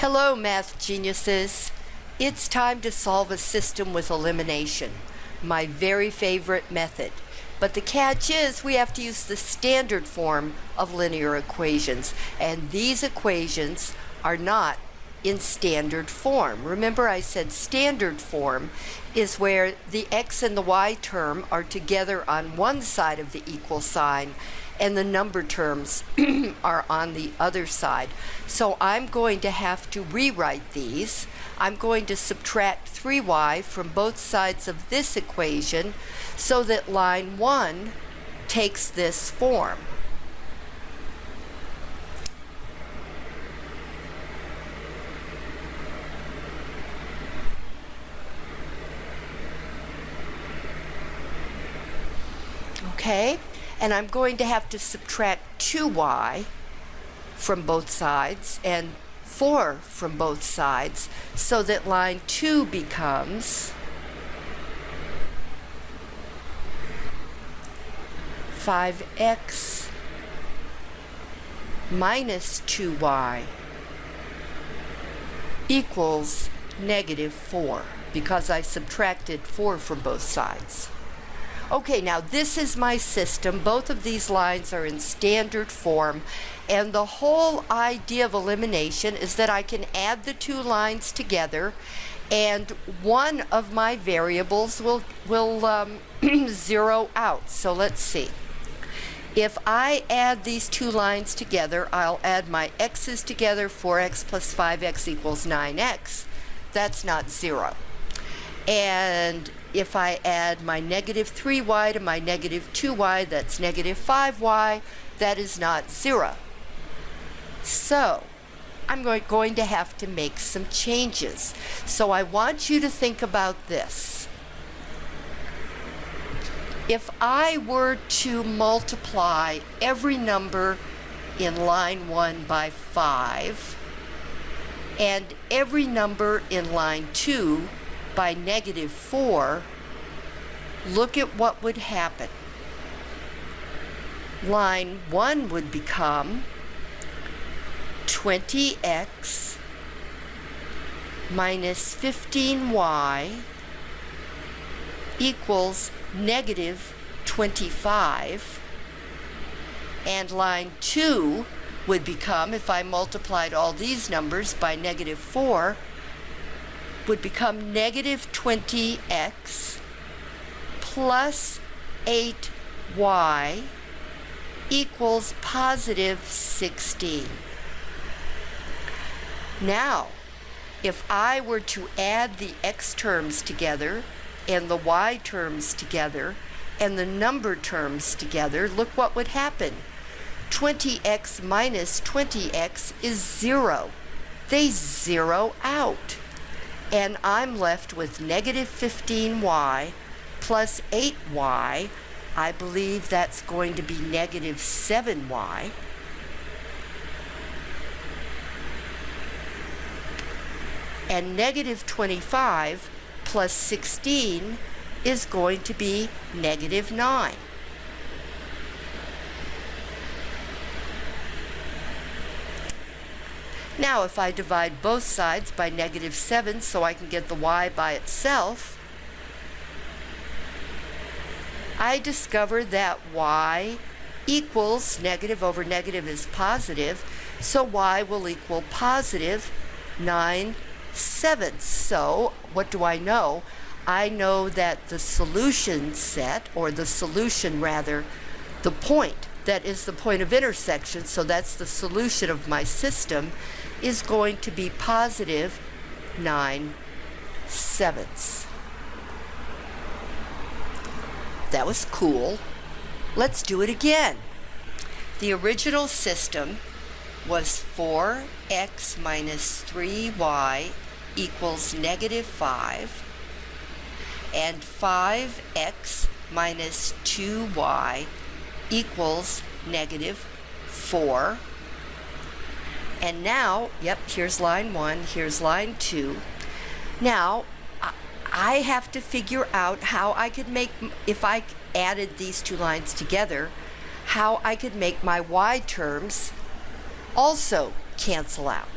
Hello, math geniuses. It's time to solve a system with elimination, my very favorite method. But the catch is we have to use the standard form of linear equations, and these equations are not in standard form. Remember I said standard form is where the x and the y term are together on one side of the equal sign and the number terms are on the other side. So I'm going to have to rewrite these. I'm going to subtract 3y from both sides of this equation so that line 1 takes this form. Okay, and I'm going to have to subtract 2y from both sides and 4 from both sides so that line 2 becomes 5x minus 2y equals negative 4 because I subtracted 4 from both sides. Okay, now this is my system. Both of these lines are in standard form. And the whole idea of elimination is that I can add the two lines together and one of my variables will, will um, zero out. So let's see. If I add these two lines together, I'll add my x's together, 4x plus 5x equals 9x. That's not zero. And if I add my negative 3y to my negative 2y, that's negative 5y, that is not 0. So, I'm going to have to make some changes. So I want you to think about this. If I were to multiply every number in line 1 by 5, and every number in line 2 by negative 4, look at what would happen. Line 1 would become 20x minus 15y equals negative 25 and line 2 would become, if I multiplied all these numbers by negative 4, would become negative 20x plus 8y equals positive 16. Now, if I were to add the x terms together and the y terms together and the number terms together, look what would happen. 20x minus 20x is 0. They zero out and I'm left with negative 15y plus 8y. I believe that's going to be negative 7y. And negative 25 plus 16 is going to be negative 9. Now if I divide both sides by negative 7 so I can get the y by itself, I discover that y equals negative over negative is positive, so y will equal positive 9 sevenths. So what do I know? I know that the solution set, or the solution rather, the point that is the point of intersection, so that's the solution of my system, is going to be positive 9 sevenths. That was cool. Let's do it again. The original system was 4x minus 3y equals negative 5 and 5x minus 2y equals negative 4 and now, yep, here's line one, here's line two. Now, I have to figure out how I could make, if I added these two lines together, how I could make my y terms also cancel out.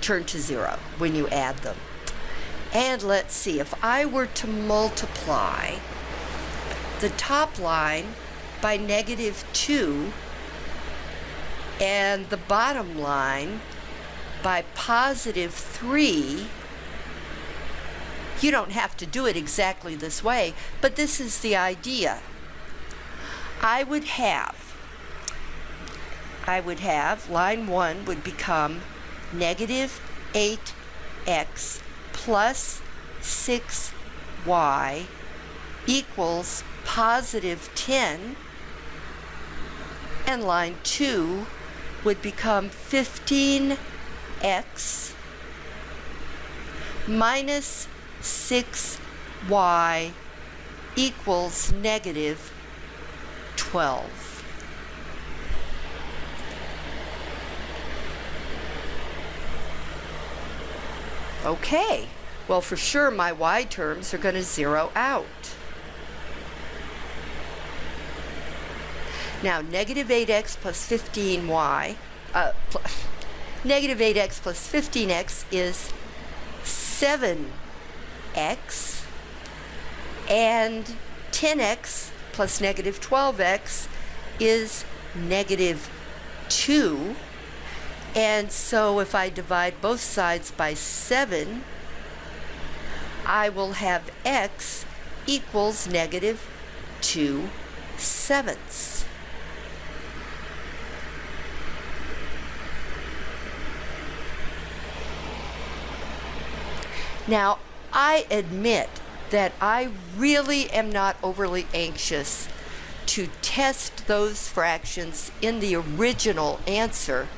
turn to zero when you add them. And let's see, if I were to multiply the top line by negative 2 and the bottom line by positive 3, you don't have to do it exactly this way, but this is the idea. I would have, I would have, line 1 would become negative 8x plus 6y equals positive 10 and line 2 would become 15x minus 6y equals negative 12. Okay, well for sure my y terms are going to zero out. Now negative 8x plus 15y, uh, negative 8x plus 15x is 7x and 10x plus negative 12x is negative 2 and so if I divide both sides by 7 I will have x equals negative 2 sevenths. Now, I admit that I really am not overly anxious to test those fractions in the original answer,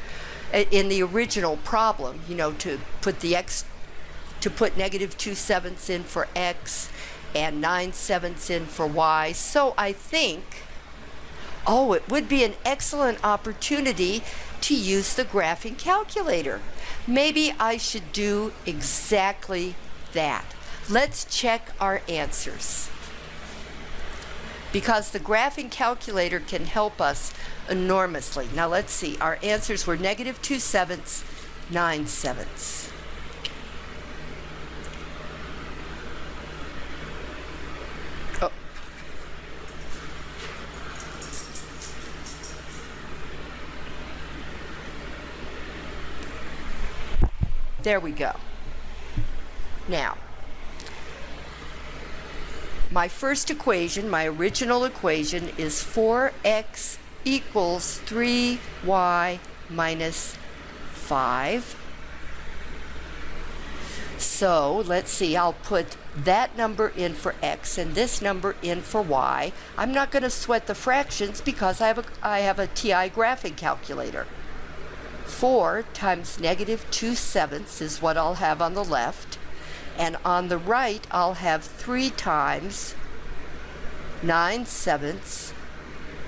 eh, in the original problem, you know, to put the x, to put negative 2 sevenths in for x and 9 sevenths in for y. So I think, oh, it would be an excellent opportunity to use the graphing calculator. Maybe I should do exactly that. Let's check our answers. Because the graphing calculator can help us enormously. Now let's see, our answers were negative 2 sevenths, 9 sevenths. There we go. Now, my first equation, my original equation, is 4x equals 3y minus 5. So let's see, I'll put that number in for x and this number in for y. I'm not going to sweat the fractions because I have a, I have a TI graphing calculator. 4 times negative 2 sevenths is what I'll have on the left. And on the right, I'll have 3 times 9 sevenths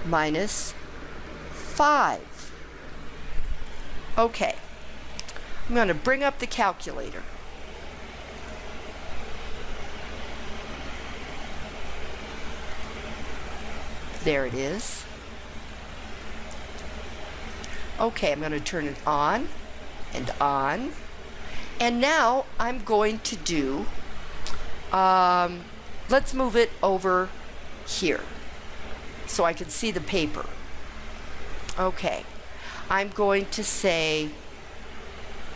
minus 5. Okay, I'm going to bring up the calculator. There it is. Okay, I'm going to turn it on and on. And now I'm going to do, um, let's move it over here so I can see the paper. Okay, I'm going to say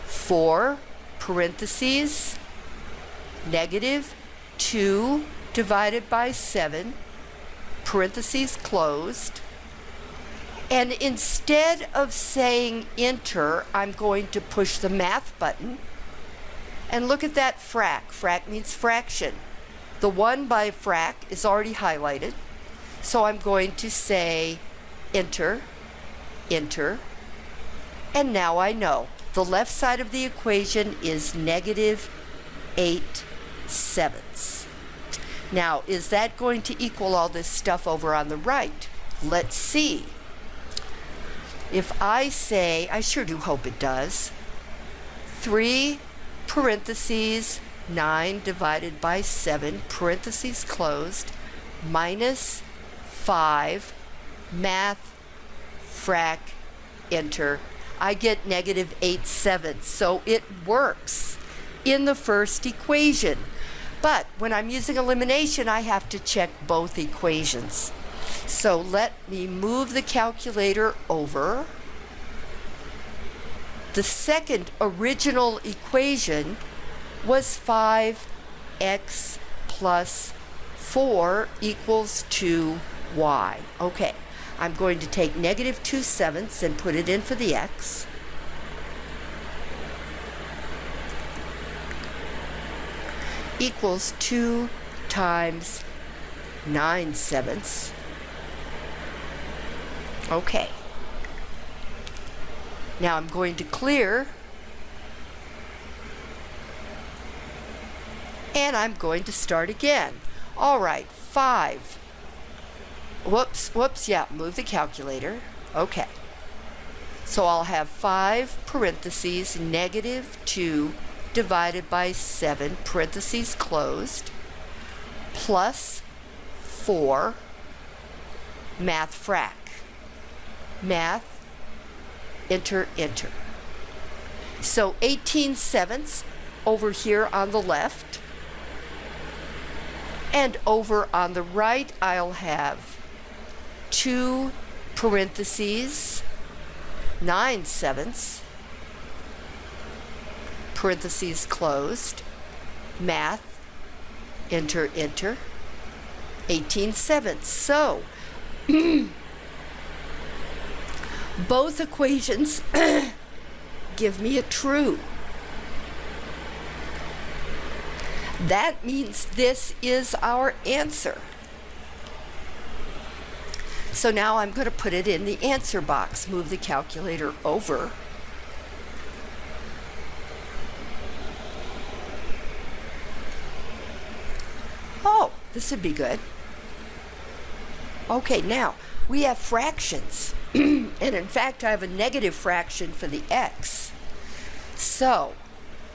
4 parentheses negative 2 divided by 7 parentheses closed and instead of saying enter I'm going to push the math button and look at that frac. Frac means fraction. The 1 by frac is already highlighted. So I'm going to say enter, enter, and now I know. The left side of the equation is negative 8 sevenths. Now, is that going to equal all this stuff over on the right? Let's see. If I say, I sure do hope it does, 3 parentheses 9 divided by 7, parentheses closed, minus 5, math, frac, enter. I get negative 8 sevenths. So it works in the first equation. But when I'm using elimination, I have to check both equations. So let me move the calculator over. The second original equation was 5x plus 4 equals 2y. Okay, I'm going to take negative 2 sevenths and put it in for the x. equals 2 times 9 sevenths. Okay. Now I'm going to clear. And I'm going to start again. All right, 5. Whoops, whoops, yeah, move the calculator. Okay. So I'll have 5 parentheses, negative 2 divided by 7, parentheses closed, plus 4, math frac. Math, enter, enter. So 18 sevenths over here on the left. And over on the right, I'll have two parentheses, 9 sevenths, parentheses closed, math, enter, enter, 18 sevenths. So, both equations give me a true. That means this is our answer. So now I'm going to put it in the answer box. Move the calculator over. Oh, this would be good. Okay, now we have fractions. and in fact, I have a negative fraction for the x. So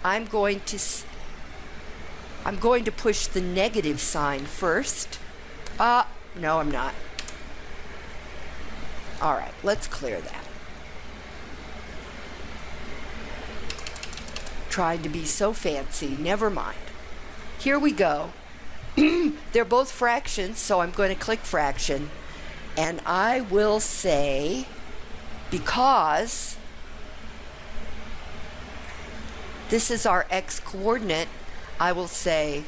I'm going to I'm going to push the negative sign first. Uh, no, I'm not. All right, let's clear that. Tried to be so fancy, never mind. Here we go. They're both fractions, so I'm going to click fraction. And I will say, because this is our x coordinate, I will say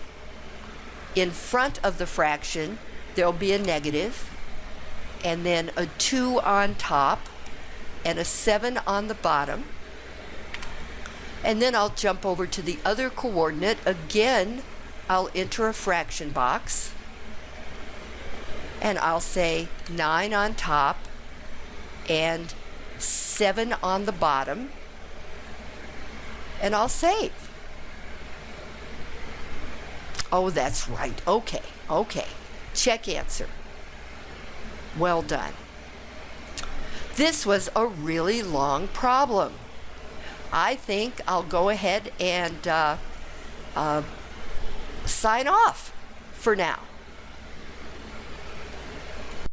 in front of the fraction, there'll be a negative, and then a 2 on top, and a 7 on the bottom. And then I'll jump over to the other coordinate. Again, I'll enter a fraction box and I'll say 9 on top and 7 on the bottom and I'll save. Oh, that's right. Okay, okay. Check answer. Well done. This was a really long problem. I think I'll go ahead and uh, uh, sign off for now.